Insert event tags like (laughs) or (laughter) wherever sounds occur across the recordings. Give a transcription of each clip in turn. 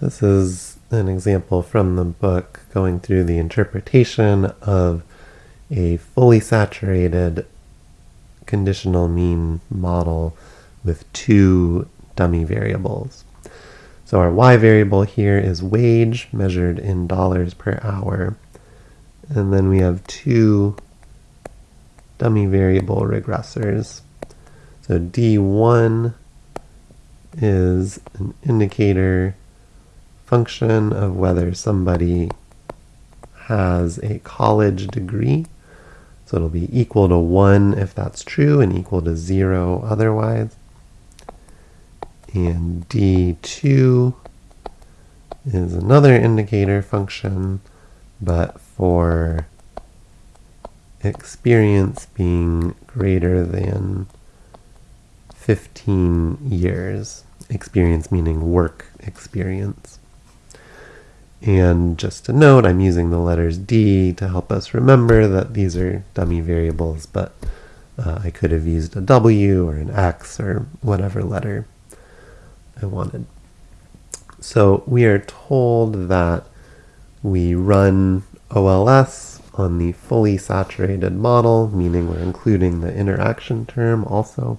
This is an example from the book going through the interpretation of a fully saturated conditional mean model with two dummy variables. So our y variable here is wage measured in dollars per hour. And then we have two dummy variable regressors. So D1 is an indicator function of whether somebody has a college degree. So it'll be equal to 1 if that's true and equal to 0 otherwise. And D2 is another indicator function, but for experience being greater than 15 years. Experience meaning work experience. And just to note, I'm using the letters D to help us remember that these are dummy variables, but uh, I could have used a W or an X or whatever letter I wanted. So we are told that we run OLS on the fully saturated model, meaning we're including the interaction term also.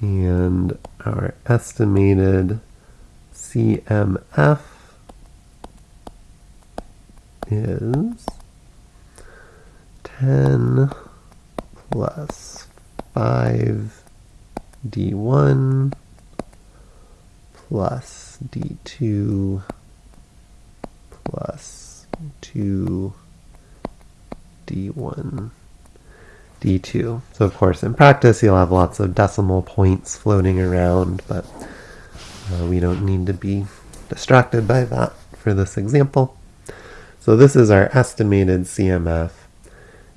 And our estimated CMF is 10 plus 5 d1 plus d2 plus 2 d1 d2. So of course in practice you'll have lots of decimal points floating around, but uh, we don't need to be distracted by that for this example. So this is our estimated CMF,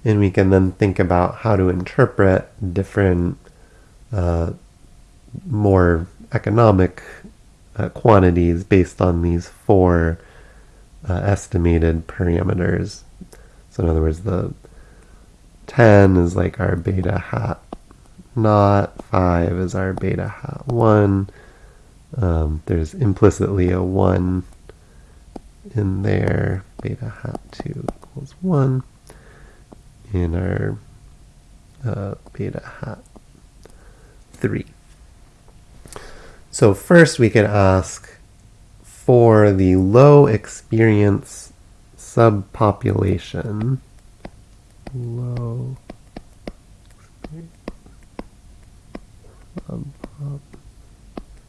and we can then think about how to interpret different uh, more economic uh, quantities based on these four uh, estimated parameters. So in other words, the 10 is like our beta hat naught, 5 is our beta hat 1. Um, there's implicitly a 1 in there, beta hat 2 equals 1, in our uh, beta hat 3. So first we could ask for the low experience subpopulation, low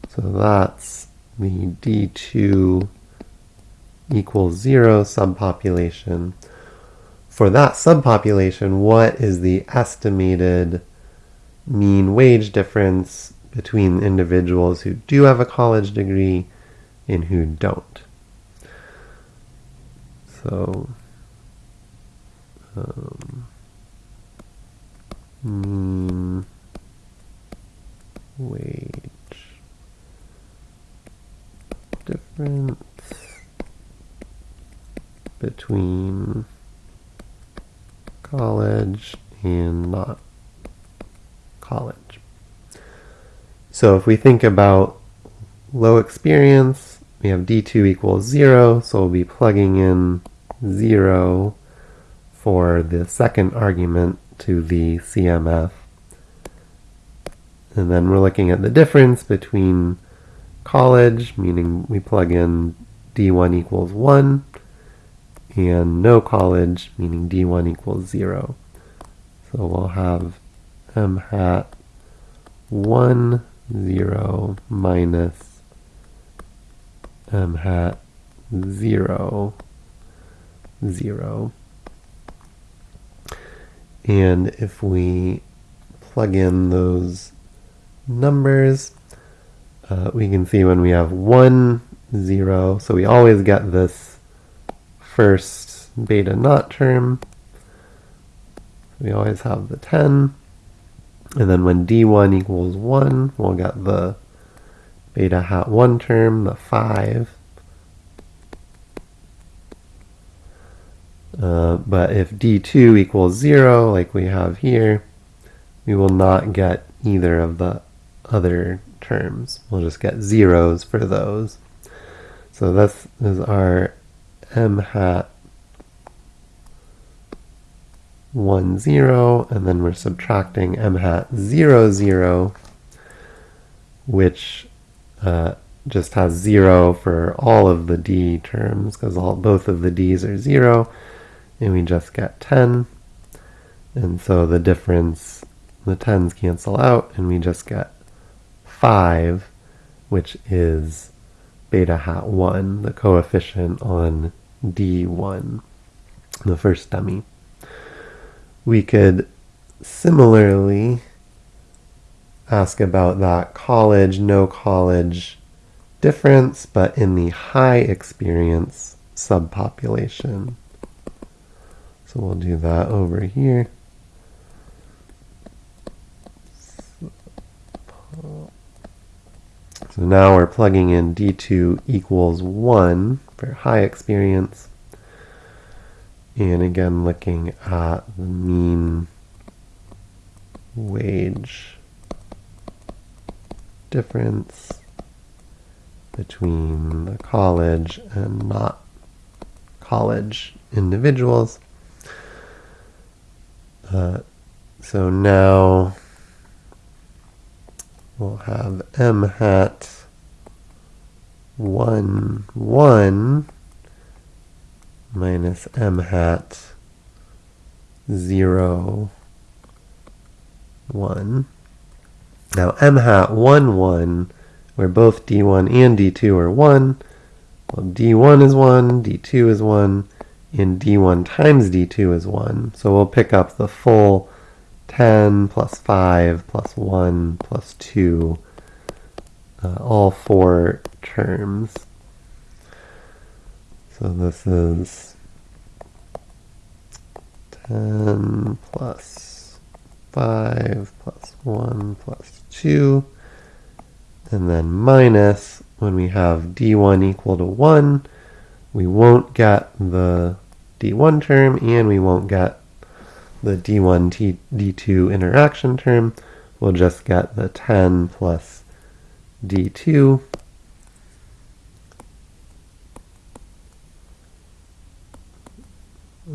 so that's the D2 equals 0 subpopulation. For that subpopulation, what is the estimated mean wage difference between individuals who do have a college degree and who don't? So, um, mean wage difference between college and not college. So if we think about low experience, we have D2 equals 0, so we'll be plugging in 0 for the second argument to the CMF. And then we're looking at the difference between college, meaning we plug in D1 equals 1, and no college, meaning D1 equals 0. So we'll have m hat 1, 0 minus m hat 0, 0. And if we plug in those numbers, uh, we can see when we have 1, 0, so we always get this first beta naught term. We always have the 10. And then when d1 equals 1, we'll get the beta hat 1 term, the 5. Uh, but if d2 equals 0, like we have here, we will not get either of the other terms. We'll just get zeros for those. So this is our m hat 1, 0, and then we're subtracting m hat 0, 0, which uh, just has 0 for all of the d terms, because all both of the d's are 0, and we just get 10. And so the difference, the 10s cancel out, and we just get 5, which is beta hat 1, the coefficient on D1, the first dummy. We could similarly ask about that college, no college difference, but in the high experience subpopulation. So we'll do that over here. So now we're plugging in D2 equals 1 high experience. And again, looking at the mean wage difference between the college and not college individuals. Uh, so now we'll have m hat 1, 1 minus m hat 0, 1. Now m hat 1, 1, where both d1 and d2 are 1, well, d1 is 1, d2 is 1, and d1 times d2 is 1. So we'll pick up the full 10 plus 5 plus 1 plus 2, uh, all four terms. So this is 10 plus 5 plus 1 plus 2, and then minus, when we have d1 equal to 1, we won't get the d1 term, and we won't get the d1 t, d2 interaction term. We'll just get the 10 plus d2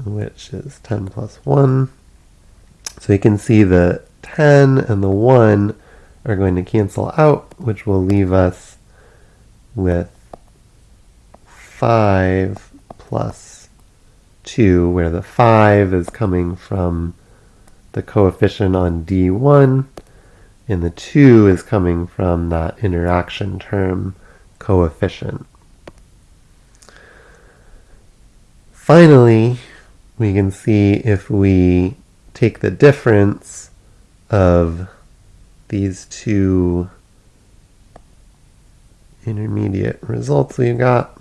which is 10 plus 1. So you can see the 10 and the 1 are going to cancel out, which will leave us with 5 plus 2, where the 5 is coming from the coefficient on D1, and the 2 is coming from that interaction term coefficient. Finally, we can see if we take the difference of these two intermediate results we've got.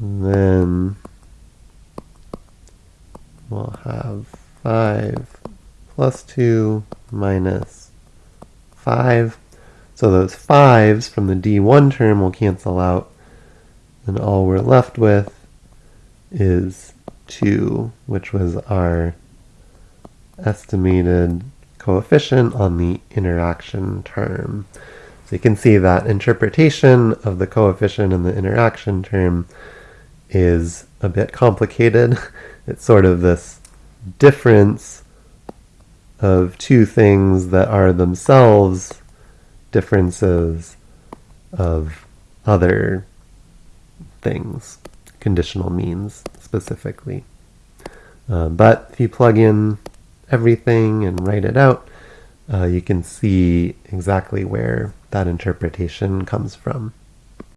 Then we'll have 5 plus 2 minus 5. So those 5s from the D1 term will cancel out and all we're left with is 2, which was our estimated coefficient on the interaction term. So you can see that interpretation of the coefficient in the interaction term is a bit complicated. (laughs) It's sort of this difference of two things that are themselves differences of other things, conditional means specifically. Uh, but if you plug in everything and write it out, uh, you can see exactly where that interpretation comes from.